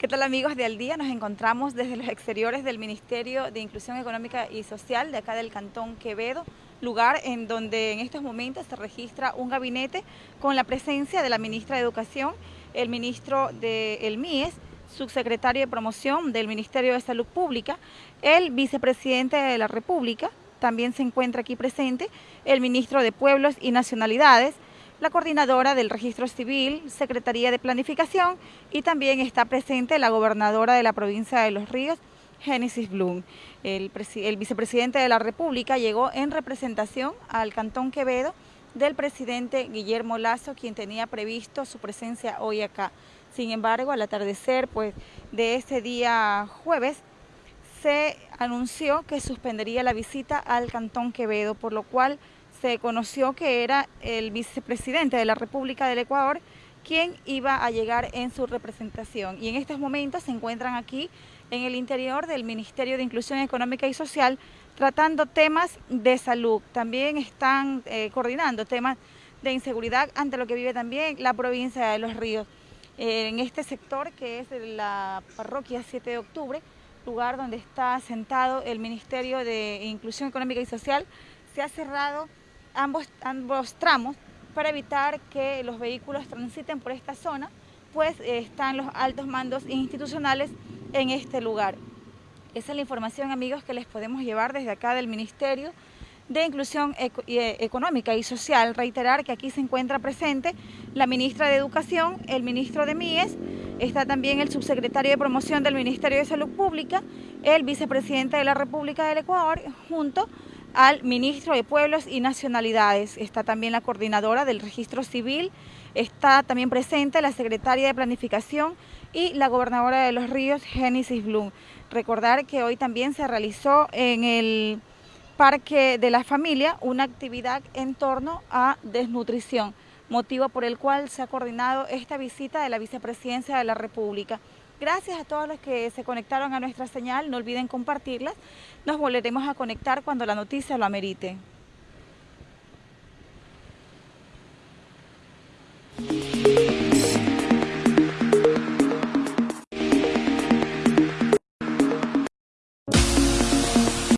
¿Qué tal amigos de Al Día? Nos encontramos desde los exteriores del Ministerio de Inclusión Económica y Social de acá del Cantón Quevedo, lugar en donde en estos momentos se registra un gabinete con la presencia de la ministra de Educación, el ministro del MIES, subsecretario de Promoción del Ministerio de Salud Pública, el vicepresidente de la República, también se encuentra aquí presente el ministro de Pueblos y Nacionalidades, la coordinadora del Registro Civil, Secretaría de Planificación y también está presente la gobernadora de la provincia de Los Ríos, Génesis Blum. El, vicepresidente de la República llegó en representación al Cantón Quevedo del presidente Guillermo Lazo, quien tenía previsto su presencia hoy acá. Sin embargo, al atardecer pues, de ese día jueves, se anunció que suspendería la visita al Cantón Quevedo, por lo cual se conoció que era el vicepresidente de la República del Ecuador quien iba a llegar en su representación. Y en estos momentos se encuentran aquí en el interior del Ministerio de Inclusión Económica y Social tratando temas de salud. También están eh, coordinando temas de inseguridad ante lo que vive también la provincia de Los Ríos. Eh, en este sector que es la parroquia 7 de octubre, lugar donde está sentado el Ministerio de Inclusión Económica y Social, se ha cerrado ambos, ambos tramos para evitar que los vehículos transiten por esta zona, pues eh, están los altos mandos institucionales en este lugar. Esa es la información, amigos, que les podemos llevar desde acá del Ministerio de Inclusión eh, Económica y Social. Reiterar que aquí se encuentra presente la ministra de Educación, el ministro de MIES, está también el subsecretario de Promoción del Ministerio de Salud Pública, el vicepresidente de la República del Ecuador, junto al ministro de Pueblos y Nacionalidades. Está también la coordinadora del registro civil, está también presente la secretaria de Planificación y la gobernadora de Los Ríos, Génesis Blum. Recordar que hoy también se realizó en el Parque de la Familia una actividad en torno a desnutrición, motivo por el cual se ha coordinado esta visita de la Vicepresidencia de la República. Gracias a todos los que se conectaron a nuestra señal, no olviden compartirlas. Nos volveremos a conectar cuando la noticia lo amerite.